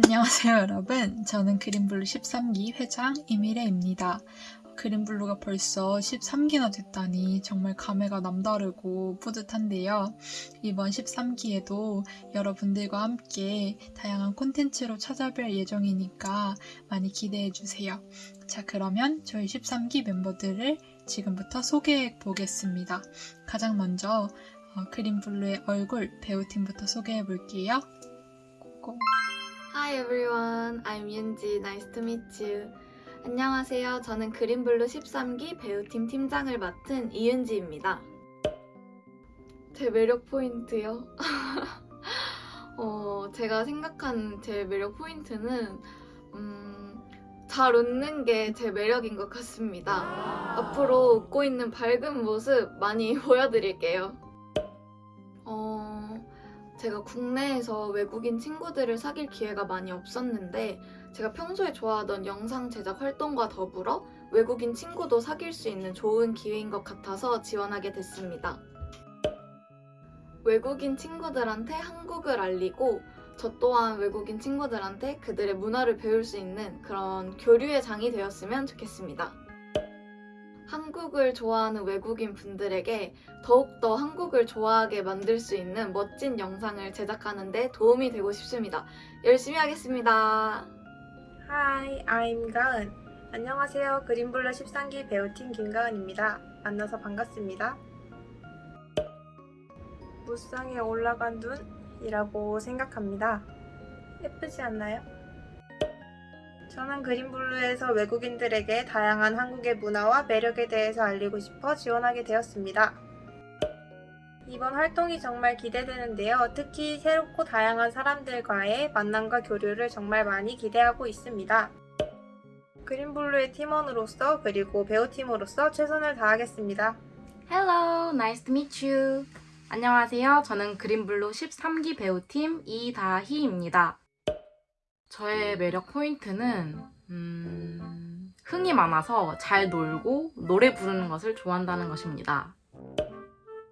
안녕하세요 여러분. 저는 그린블루 13기 회장 이미래입니다. 그린블루가 벌써 13기나 됐다니 정말 감회가 남다르고 뿌듯한데요. 이번 13기에도 여러분들과 함께 다양한 콘텐츠로 찾아뵐 예정이니까 많이 기대해주세요. 자 그러면 저희 13기 멤버들을 지금부터 소개해 보겠습니다. 가장 먼저 어, 그린블루의 얼굴 배우팀부터 소개해 볼게요. 고고. Hi everyone, I'm 윤지. Nice to meet you. 안녕하세요. 저는 그린블루 13기 배우팀 팀장을 맡은 이윤지입니다. 제 매력 포인트요? 어, 제가 생각하는 제 매력 포인트는 음, 잘 웃는 게 제 매력인 것 같습니다. 앞으로 웃고 있는 밝은 모습 많이 보여드릴게요. 어, 제가 국내에서 외국인 친구들을 사귈 기회가 많이 없었는데 제가 평소에 좋아하던 영상 제작 활동과 더불어 외국인 친구도 사귈 수 있는 좋은 기회인 것 같아서 지원하게 됐습니다. 외국인 친구들한테 한국을 알리고 저 또한 외국인 친구들한테 그들의 문화를 배울 수 있는 그런 교류의 장이 되었으면 좋겠습니다. 한국을 좋아하는 외국인 분들에게 더욱더 한국을 좋아하게 만들 수 있는 멋진 영상을 제작하는 데 도움이 되고 싶습니다. 열심히 하겠습니다. Hi, I'm 가은. 안녕하세요. 그린블루 13기 배우팀 김가은입니다. 만나서 반갑습니다. 무쌍에 올라간 눈이라고 생각합니다. 예쁘지 않나요? 저는 그린블루에서 외국인들에게 다양한 한국의 문화와 매력에 대해서 알리고 싶어 지원하게 되었습니다. 이번 활동이 정말 기대되는데요. 특히 새롭고 다양한 사람들과의 만남과 교류를 정말 많이 기대하고 있습니다. 그린블루의 팀원으로서 그리고 배우팀으로서 최선을 다하겠습니다. Hello, nice to meet you. 안녕하세요. 저는 그린블루 13기 배우팀 이다희입니다. 저의 매력 포인트는 음, 흥이 많아서 잘 놀고 노래 부르는 것을 좋아한다는 것입니다.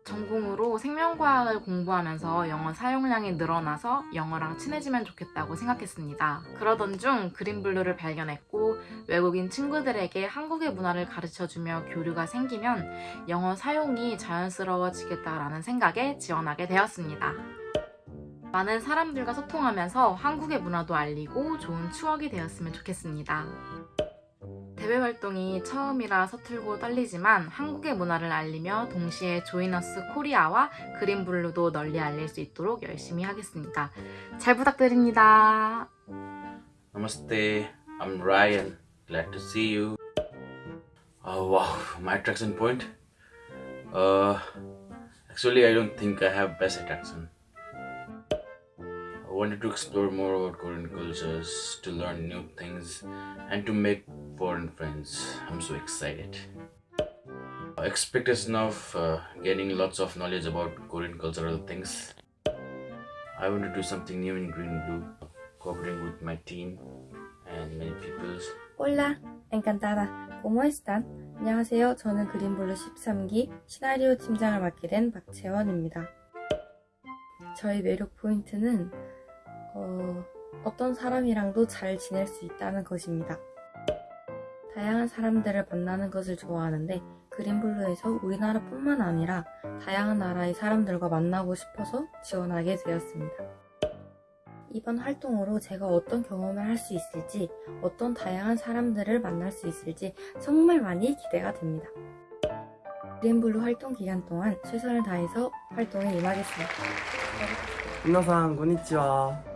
전공으로 생명과학을 공부하면서 영어 사용량이 늘어나서 영어랑 친해지면 좋겠다고 생각했습니다. 그러던 중 그린블루를 발견했고 외국인 친구들에게 한국의 문화를 가르쳐주며 교류가 생기면 영어 사용이 자연스러워지겠다라는 생각에 지원하게 되었습니다. 많은 사람들과 소통하면서 한국의 문화도 알리고 좋은 추억이 되었으면 좋겠습니다. 대외 활동이 처음이라 서툴고 떨리지만 한국의 문화를 알리며 동시에 조이너스 코리아와 그린블루도 널리 알릴 수 있도록 열심히 하겠습니다. 잘 부탁드립니다. Namaste, I'm Ryan. Glad to see you. Oh wow, my attraction point? Uh, actually, I don't think I have best attraction. I wanted to explore more about Korean cultures, to learn new things, and to make foreign friends. I'm so excited. Expectation of uh, gaining lots of knowledge about Korean cultural things. I want to do something new in Green Blue, cooperating with my team and many people. Hola, encantada. ¿Cómo están? 안녕하세요. 저는 그린블루 13기 시나리오 팀장을 맡게 된 박채원입니다. 저의 매력 포인트는 어, 어떤 사람이랑도 잘 지낼 수 있다는 것입니다. 다양한 사람들을 만나는 것을 좋아하는데 그린블루에서 우리나라뿐만 아니라 다양한 나라의 사람들과 만나고 싶어서 지원하게 되었습니다. 이번 활동으로 제가 어떤 경험을 할 수 있을지, 어떤 다양한 사람들을 만날 수 있을지 정말 많이 기대가 됩니다. 그린블루 활동 기간 동안 최선을 다해서 활동에 임하겠습니다. 민나상, 고니치와.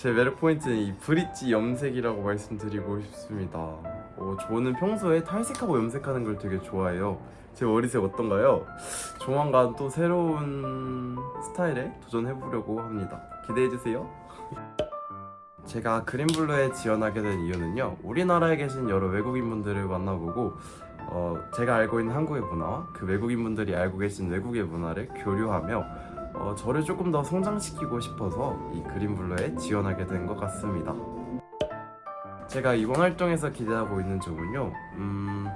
제 매력 포인트는 이 브릿지 염색이라고 말씀드리고 싶습니다. 어, 저는 평소에 탈색하고 염색하는 걸 되게 좋아해요. 제 머리색 어떤가요? 조만간 또 새로운 스타일에 도전해보려고 합니다. 기대해주세요. 제가 그린블루에 지원하게 된 이유는요. 우리나라에 계신 여러 외국인분들을 만나보고 어, 제가 알고 있는 한국의 문화와 그 외국인분들이 알고 계신 외국의 문화를 교류하며 어, 저를 조금 더 성장시키고 싶어서 이 그린블루에 지원하게 된 것 같습니다 제가 이번 활동에서 기대하고 있는 점은요 음,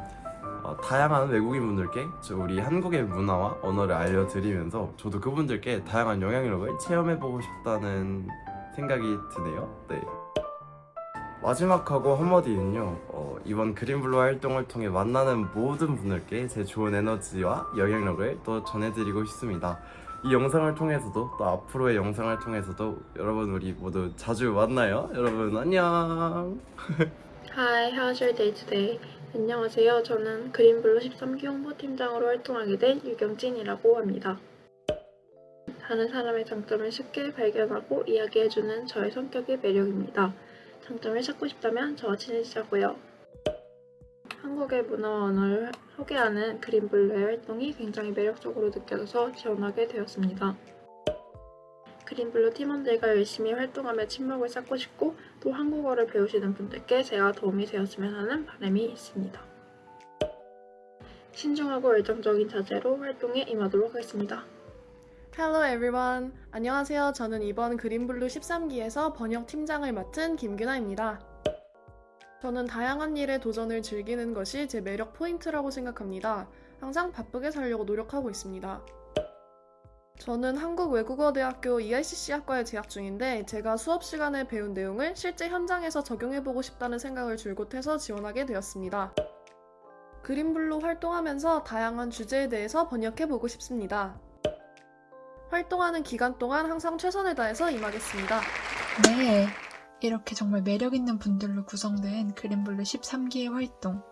어, 다양한 외국인 분들께 저 우리 한국의 문화와 언어를 알려드리면서 저도 그분들께 다양한 영향력을 체험해보고 싶다는 생각이 드네요. 네. 마지막하고 한마디는요. 어, 이번 그린블루 활동을 통해 만나는 모든 분들께 제 좋은 에너지와 영향력을 또 전해드리고 싶습니다. 이 영상을 통해서도 또 앞으로의 영상을 통해서도 여러분 우리 모두 자주 만나요. 여러분 안녕. Hi, how's your day today? 안녕하세요. 저는 그린블루 13기 홍보팀장으로 활동하게 된 유경진이라고 합니다. 다른 사람의 장점을 쉽게 발견하고 이야기해주는 저의 성격이 매력입니다. 장점을 찾고 싶다면 저와 친해지자고요. 한국의 문화와 언어를 소개하는 그린블루의 활동이 굉장히 매력적으로 느껴져서 지원하게 되었습니다. 그린블루 팀원들과 열심히 활동하며 친목을 쌓고 싶고 또 한국어를 배우시는 분들께 제가 도움이 되었으면 하는 바람이 있습니다. 신중하고 열정적인 자세로 활동에 임하도록 하겠습니다. Hello everyone. 안녕하세요. 저는 이번 그린블루 13기에서 번역 팀장을 맡은 김규나입니다. 저는 다양한 일에 도전을 즐기는 것이 제 매력 포인트라고 생각합니다. 항상 바쁘게 살려고 노력하고 있습니다. 저는 한국외국어대학교 EICC 학과에 재학 중인데 제가 수업 시간에 배운 내용을 실제 현장에서 적용해보고 싶다는 생각을 줄곧 해서 지원하게 되었습니다. 그린블루 활동하면서 다양한 주제에 대해서 번역해보고 싶습니다. 활동하는 기간 동안 항상 최선을 다해서 임하겠습니다. 네. 이렇게 정말 매력있는 분들로 구성된 그린블루 13기의 활동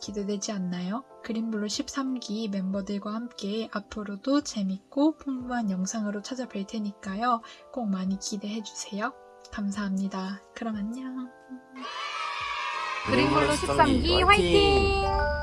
기대되지 않나요? 그린블루 13기 멤버들과 함께 앞으로도 재밌고 풍부한 영상으로 찾아뵐 테니까요. 꼭 많이 기대해주세요. 감사합니다. 그럼 안녕. 그린블루 13기 화이팅!